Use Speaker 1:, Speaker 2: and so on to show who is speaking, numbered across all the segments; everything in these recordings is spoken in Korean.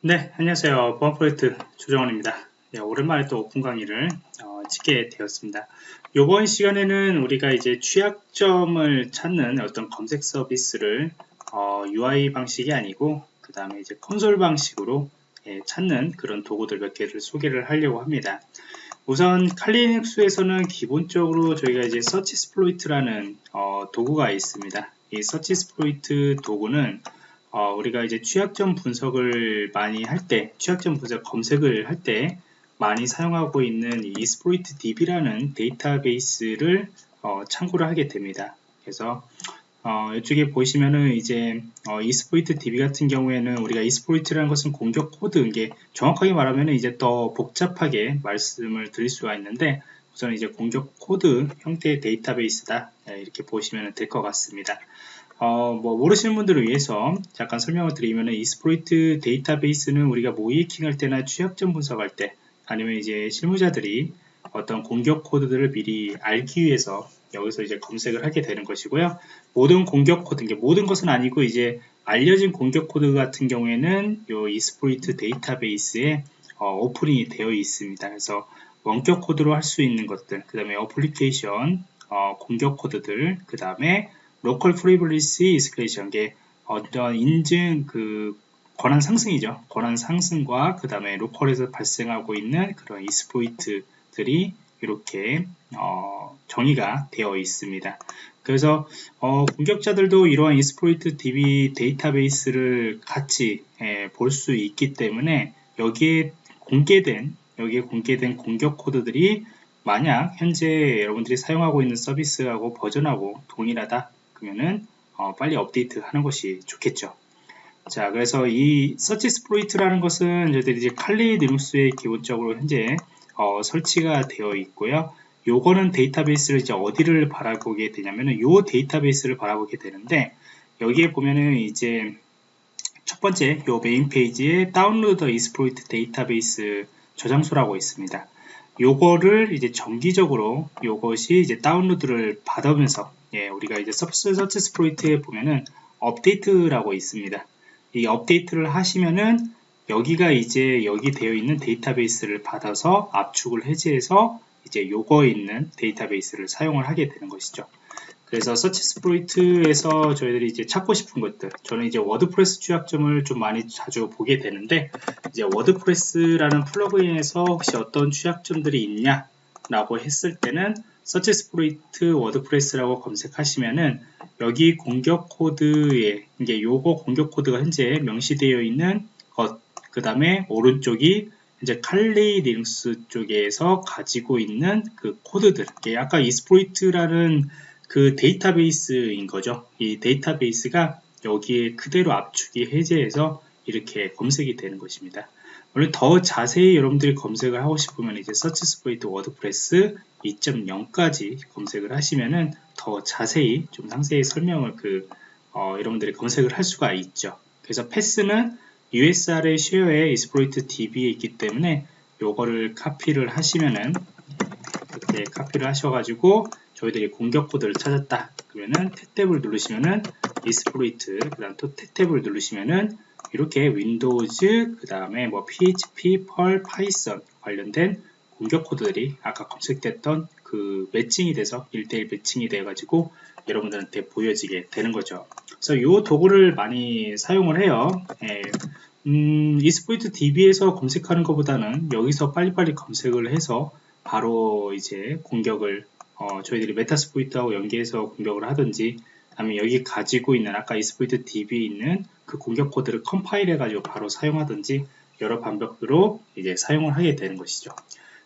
Speaker 1: 네, 안녕하세요. 보안 프로젝트 조정원입니다. 네, 오랜만에 또 오픈 강의를 어, 찍게 되었습니다. 이번 시간에는 우리가 이제 취약점을 찾는 어떤 검색 서비스를 어, UI 방식이 아니고 그 다음에 이제 콘솔 방식으로 예, 찾는 그런 도구들 몇 개를 소개를 하려고 합니다. 우선 칼리눅스에서는 기본적으로 저희가 이제 SearchSploit이라는 어, 도구가 있습니다. 이 SearchSploit 도구는 어, 우리가 이제 취약점 분석을 많이 할 때, 취약점 분석 검색을 할 때 많이 사용하고 있는 exploit DB라는 데이터베이스를 어, 참고를 하게 됩니다. 그래서 어, 이쪽에 보시면은 이제 어, exploit DB 같은 경우에는 우리가 exploit이라는 것은 공격 코드 이게 정확하게 말하면 이제 더 복잡하게 말씀을 드릴 수가 있는데 우선 이제 공격 코드 형태의 데이터베이스다 네, 이렇게 보시면 될 것 같습니다. 어, 뭐 모르시는 분들을 위해서 잠깐 설명을 드리면 exploit 데이터베이스는 우리가 모의해킹할 때나 취약점 분석할 때 아니면 이제 실무자들이 어떤 공격 코드들을 미리 알기 위해서 여기서 이제 검색을 하게 되는 것이고요. 모든 공격 코드, 이게 모든 것은 아니고 이제 알려진 공격 코드 같은 경우에는 이 exploit 데이터베이스에 어, 오프닝이 되어 있습니다. 그래서 원격 코드로 할 수 있는 것들, 그 다음에 어플리케이션 어, 공격 코드들, 그 다음에 local privilege escalation 게 어떤 인증 그 권한 상승이죠. 권한 상승과 그 다음에 로컬에서 발생하고 있는 그런 exploit들이 이렇게 어, 정의가 되어 있습니다. 그래서 어, 공격자들도 이러한 exploit DB 데이터베이스를 같이 예, 볼수 있기 때문에 여기에 공개된 여기에 공개된 공격 코드들이 만약 현재 여러분들이 사용하고 있는 서비스하고 버전하고 동일하다 그러면은 어, 빨리 업데이트 하는 것이 좋겠죠. 자, 그래서 이 SearchSploit이라는 것은 저희들이 이제 칼리 리눅스에 기본적으로 현재 어, 설치가 되어 있고요. 요거는 데이터베이스를 이제 어디를 바라보게 되냐면은 요 데이터베이스를 바라보게 되는데 여기에 보면은 이제 첫 번째 요 메인 페이지에 다운로드 exploit 데이터베이스 저장소라고 있습니다. 요거를 이제 정기적으로 요것이 이제 다운로드를 받으면서 예, 우리가 이제 서치, SearchSploit에 보면은 업데이트라고 있습니다. 이 업데이트를 하시면은 여기가 이제 여기 되어 있는 데이터베이스를 받아서 압축을 해제해서 이제 요거 있는 데이터베이스를 사용을 하게 되는 것이죠. 그래서 SearchSploit에서 저희들이 이제 찾고 싶은 것들 저는 이제 WordPress 취약점을 좀 많이 자주 보게 되는데 이제 WordPress라는 플러그인에서 혹시 어떤 취약점들이 있냐 라고 했을 때는 SearchSploit WordPress라고 검색하시면은 여기 공격 코드에 이게 요거 공격 코드가 현재 명시되어 있는 것, 그 다음에 오른쪽이 이제 Kali Linux 쪽에서 가지고 있는 그 코드들. 이게 아까 exploit이라는 그 데이터베이스인 거죠. 이 데이터베이스가 여기에 그대로 압축이 해제해서 이렇게 검색이 되는 것입니다. 물론 더 자세히 여러분들이 검색을 하고 싶으면 이제 서치 스프레이트 워드프레스 2.0까지 검색을 하시면은 더 자세히 좀 상세히 설명을 그 어, 여러분들이 검색을 할 수가 있죠. 그래서 패스는 USR의 쉐어에 이스프로이트 DB에 있기 때문에 요거를 카피를 하시면은 이렇게 카피를 하셔가지고 저희들이 공격 코드를 찾았다. 그러면은 탭탭을 누르시면은 이스프로이트 그 다음 또 탭탭을 누르시면은 이렇게 윈도우즈 그 다음에 뭐 PHP, 펄, 파이썬 관련된 공격 코드들이 아까 검색됐던 그 매칭이 돼서 1대1 매칭이 돼 가지고 여러분들한테 보여지게 되는 거죠 그래서 이 도구를 많이 사용을 해요 예. 음, 이스포이트 DB에서 검색하는 것보다는 여기서 빨리빨리 검색을 해서 바로 이제 공격을 어, 저희들이 메타스포이트하고 연계해서 공격을 하든지 아니면 여기 가지고 있는 아까 이스포이트 DB에 있는 그 공격 코드를 컴파일 해가지고 바로 사용하든지 여러 방법으로 이제 사용을 하게 되는 것이죠.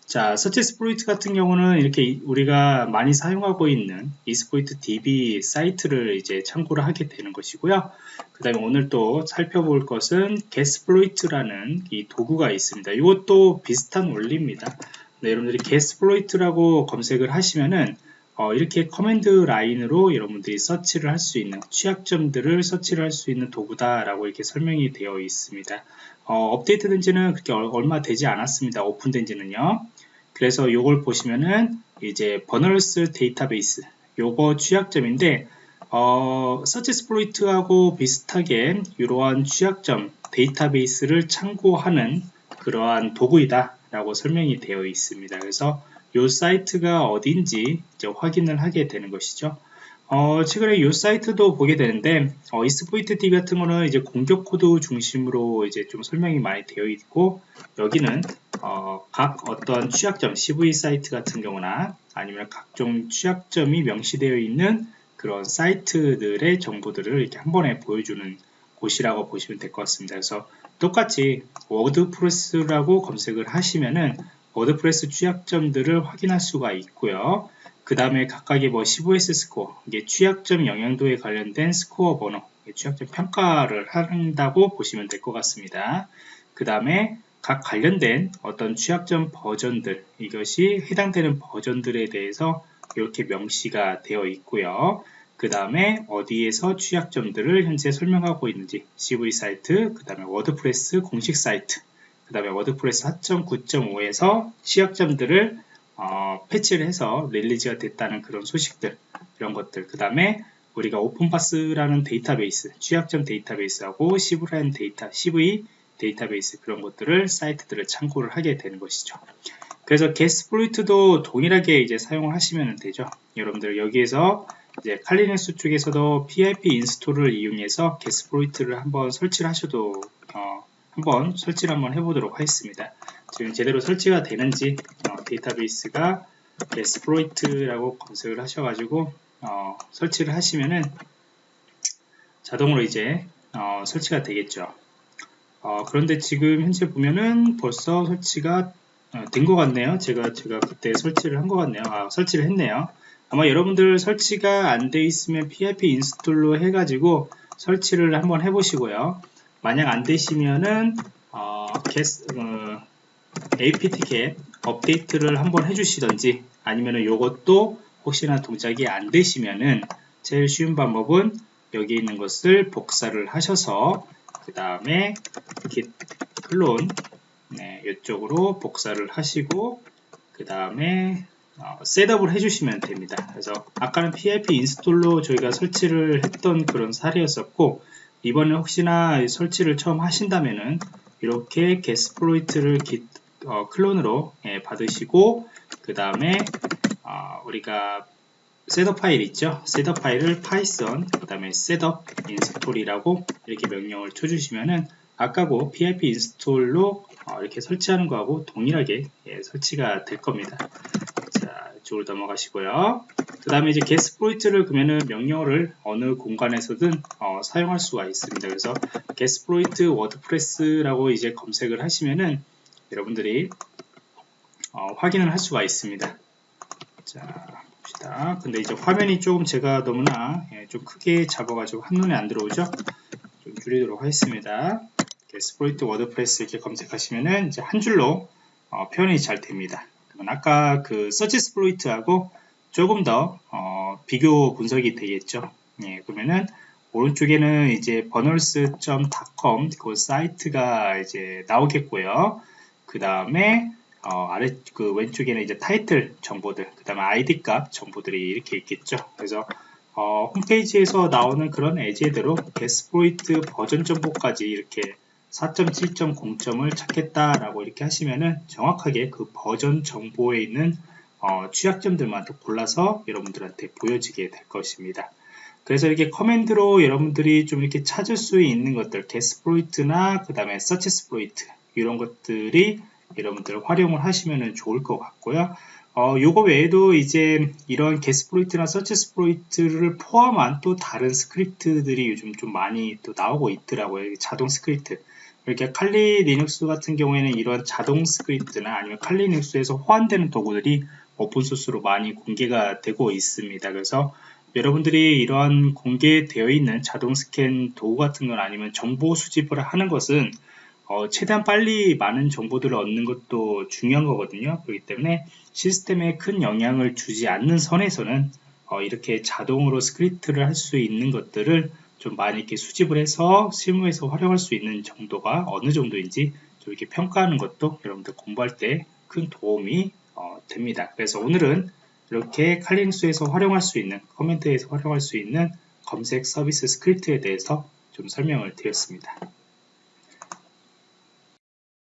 Speaker 1: 자, 서치 스프로이트 같은 경우는 이렇게 우리가 많이 사용하고 있는 이스포이트 DB 사이트를 이제 참고를 하게 되는 것이고요. 그 다음에 오늘 또 살펴볼 것은 게스플로이트라는 이 도구가 있습니다. 이것도 비슷한 원리입니다. 네, 여러분들이 게스플로이트라고 검색을 하시면은 어, 이렇게 커맨드 라인으로 여러분들이 서치를 할 수 있는 취약점들을 서치를 할 수 있는 도구다 라고 이렇게 설명이 되어 있습니다. 어, 업데이트 된 지는 그렇게 얼마 되지 않았습니다. 오픈된 지는요. 그래서 이걸 보시면은 이제 버널스 데이터베이스 요거 취약점인데 어, 서치 스플로이트하고 비슷하게 이러한 취약점 데이터베이스를 참고하는 그러한 도구이다 라고 설명이 되어 있습니다. 그래서 이 사이트가 어딘지 확인을 하게 되는 것이죠. 어, 최근에 이 사이트도 보게 되는데 어, 이스포이트 D 같은 거는 이제 공격 코드 중심으로 이제 좀 설명이 많이 되어 있고 여기는 어, 각 어떤 취약점 CV 사이트 같은 경우나 아니면 각종 취약점이 명시되어 있는 그런 사이트들의 정보들을 이렇게 한 번에 보여주는 곳이라고 보시면 될 것 같습니다. 그래서 똑같이 워드프레스라고 검색을 하시면은 워드프레스 취약점들을 확인할 수가 있고요. 그 다음에 각각의 뭐 15S 스코어, 이게 취약점 영향도에 관련된 스코어 번호, 취약점 평가를 한다고 보시면 될 것 같습니다. 그 다음에 각 관련된 어떤 취약점 버전들, 이것이 해당되는 버전들에 대해서 이렇게 명시가 되어 있고요. 그 다음에 어디에서 취약점들을 현재 설명하고 있는지 CV 사이트, 그 다음에 워드프레스 공식 사이트, 그 다음에 워드프레스 4.9.5에서 취약점들을 어, 패치를 해서 릴리즈가 됐다는 그런 소식들 이런 것들. 그 다음에 우리가 오픈파스라는 데이터베이스 취약점 데이터베이스하고 시브라인 데이터 CV 데이터베이스 그런 것들을 사이트들을 참고를 하게 되는 것이죠. 그래서 게스플로이트도 동일하게 이제 사용을 하시면 되죠. 여러분들 여기에서 이제 칼리네스 쪽에서도 PIP 인스톨을 이용해서 게스플로이트를 한번 설치를 하셔도 어, 한번 설치를 한번 해보도록 하겠습니다 지금 제대로 설치가 되는지 어, 데이터베이스가 exploit라고 검색을 하셔가지고 어, 설치를 하시면은 자동으로 이제 어, 설치가 되겠죠. 어, 그런데 지금 현재 보면은 벌써 설치가 어, 된것 같네요. 제가 제가 그때 설치를 한 것 같네요. 아, 설치를 했네요. 아마 여러분들 설치가 안 돼 있으면 PIP 인스톨로 해가지고 설치를 한번 해보시고요. 만약 안 되시면은 어, 게스, 어, apt-get 업데이트를 한번 해주시던지 아니면 이것도 혹시나 동작이 안 되시면은 제일 쉬운 방법은 여기 있는 것을 복사를 하셔서 그 다음에 git 클론 네, 이쪽으로 복사를 하시고 그 다음에 어, 셋업을 해주시면 됩니다. 그래서 아까는 PIP 인스톨로 저희가 설치를 했던 그런 사례였었고 이번에 혹시나 설치를 처음 하신다면은 이렇게 게스플로이트를 git 어, 클론으로 예, 받으시고 그 다음에 어, 우리가 셋업 파일 있죠? 셋업 파일을 파이썬 그 다음에 셋업 인스톨이라고 이렇게 명령을 쳐주시면은 아까고 pip 인스톨로 어, 이렇게 설치하는 거하고 동일하게 예, 설치가 될 겁니다. 자 이쪽으로 넘어가시고요 그 다음에 이제 게스프로이트를 그러면은 명령어를 어느 공간에서든 어, 사용할 수가 있습니다 그래서 게스프로이트 워드프레스라고 이제 검색을 하시면은 여러분들이 어, 확인을 할 수가 있습니다. 자, 봅시다. 근데 이제 화면이 조금 제가 너무나 예, 좀 크게 잡아가지고 한눈에 안 들어오죠? 좀 줄이도록 하겠습니다. 스프로이트 워드프레스 이렇게 검색하시면은 이제 한 줄로 어, 표현이 잘 됩니다. 그러면 아까 그 서치 스프로이트하고 조금 더 어, 비교 분석이 되겠죠. 예, 그러면은 오른쪽에는 이제 burners.com 그 사이트가 이제 나오겠고요. 그 다음에 어, 아래 그 왼쪽에는 이제 타이틀 정보들, 그 다음에 아이디 값 정보들이 이렇게 있겠죠. 그래서 어, 홈페이지에서 나오는 그런 예제대로 게스프로이트 버전 정보까지 이렇게 4.7.0점을 찾겠다라고 이렇게 하시면은 정확하게 그 버전 정보에 있는 어, 취약점들만 또 골라서 여러분들한테 보여지게 될 것입니다. 그래서 이렇게 command로 여러분들이 좀 이렇게 찾을 수 있는 것들, getsploit이나 그 다음에 searchsploit 이런 것들이 여러분들 활용을 하시면 좋을 것 같고요. 어, 요거 외에도 이제 이런 getsploit이나 searchsploit를 포함한 또 다른 스크립트들이 요즘 좀 많이 또 나오고 있더라고요. 자동 스크립트. 이렇게 Kali Linux 같은 경우에는 이런 자동 스크립트나 아니면 칼리 리눅스에서 호환되는 도구들이 open source로 많이 공개가 되고 있습니다. 그래서 여러분들이 이러한 공개되어 있는 자동 스캔 도구 같은 건 아니면 정보 수집을 하는 것은 어, 최대한 빨리 많은 정보들을 얻는 것도 중요한 거거든요. 그렇기 때문에 시스템에 큰 영향을 주지 않는 선에서는 어, 이렇게 자동으로 스크립트를 할 수 있는 것들을 좀 많이 이렇게 수집을 해서 실무에서 활용할 수 있는 정도가 어느 정도인지 좀 이렇게 평가하는 것도 여러분들 공부할 때 큰 도움이 어, 됩니다. 그래서 오늘은 이렇게 칼리닉스에서 활용할 수 있는 command에서 활용할 수 있는 검색 서비스 스크립트에 대해서 좀 설명을 드렸습니다.